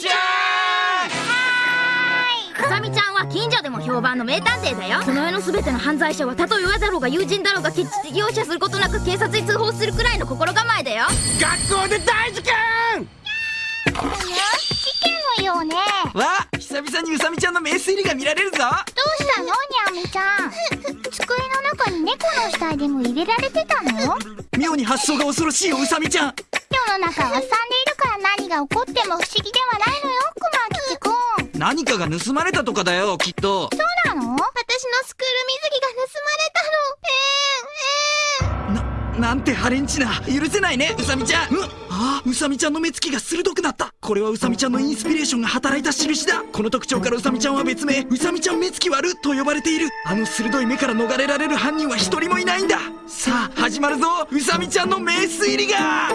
ちゃんうさみちゃんは近所でも評判の名探偵だよ。その世の全ての犯罪者はたとえ親だろうが友人だろうが決して容赦することなく警察に通報するくらいの心構えだよ。学校で大事件事件のよう。ねわ久々にうさみちゃんの名推理が見られるぞ。どうしたのにゃみちゃん。机の中に猫の死体でも入れられてたの？妙に発想が恐ろしいようさみちゃん世の中はすさんでいるから何が起こっても不思議ではないのよ熊吉くん。何かが盗まれたとかだよきっと。そうなの？私のスクール水着が盗まれたの。えー、えー、ななんてハレンチな。許せないねうさみちゃん。うあうさみちゃんの目つきが鋭くなった。これはうさみちゃんのインスピレーションが働いた印だ。この特徴からうさみちゃんは別名うさみちゃん目つき悪と呼ばれている。あの鋭い目から逃れられる犯人は一人もいないんだ。さあ始まるぞうさみちゃんの名推理が